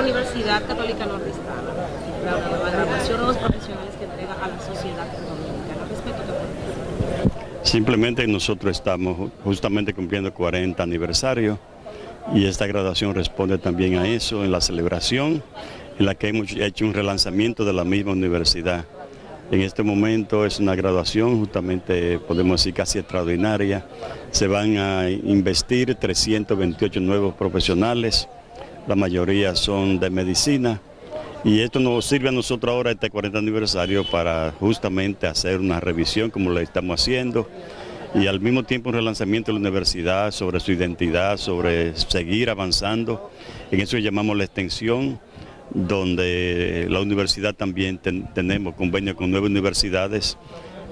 Universidad Católica Nordestana, la, graduación de los profesionales que entrega a la sociedad dominicana. Simplemente nosotros estamos justamente cumpliendo 40 aniversario y esta graduación responde también a eso, en la celebración en la que hemos hecho un relanzamiento de la misma universidad. En este momento es una graduación justamente, podemos decir, casi extraordinaria. Se van a investir 328 nuevos profesionales, la mayoría son de medicina. Y esto nos sirve a nosotros ahora, este 40 aniversario, para justamente hacer una revisión como lo estamos haciendo y al mismo tiempo un relanzamiento de la universidad sobre su identidad, sobre seguir avanzando. En eso llamamos la extensión donde la universidad también tenemos convenio con nueve universidades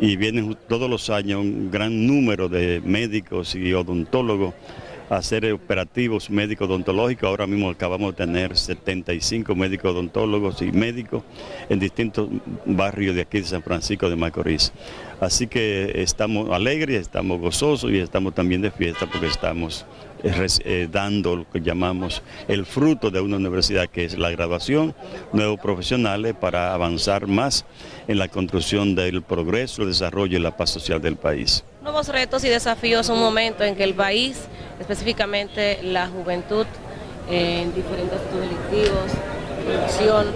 y vienen todos los años un gran número de médicos y odontólogos hacer operativos médicos odontológicos. Ahora mismo acabamos de tener 75 médicos odontólogos y médicos en distintos barrios de aquí de San Francisco de Macorís. Así que estamos alegres, estamos gozosos y estamos también de fiesta porque estamos eh, dando lo que llamamos el fruto de una universidad que es la graduación, nuevos profesionales para avanzar más en la construcción del progreso, el desarrollo y la paz social del país. Nuevos retos y desafíos, un momento en que el país, específicamente la juventud, en diferentes actos delictivos, corrupción,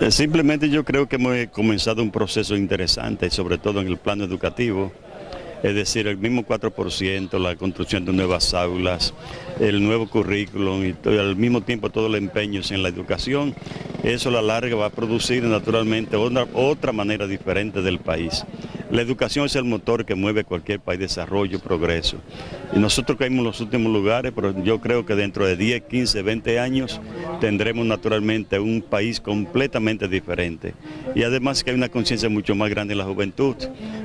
eh, Simplemente yo creo que hemos comenzado un proceso interesante, sobre todo en el plano educativo, es decir, el mismo 4%, la construcción de nuevas aulas, el nuevo currículum y al mismo tiempo todo el empeño en la educación, eso a la larga va a producir naturalmente otra, otra manera diferente del país. La educación es el motor que mueve cualquier país, desarrollo, progreso. Y nosotros caímos en los últimos lugares, pero yo creo que dentro de 10, 15, 20 años tendremos naturalmente un país completamente diferente. Y además que hay una conciencia mucho más grande en la juventud,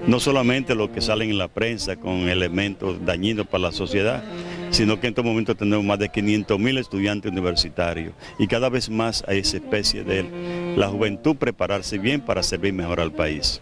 no solamente lo que salen en la prensa con elementos dañinos para la sociedad, sino que en estos momentos tenemos más de 500 mil estudiantes universitarios y cada vez más hay esa especie de la juventud prepararse bien para servir mejor al país.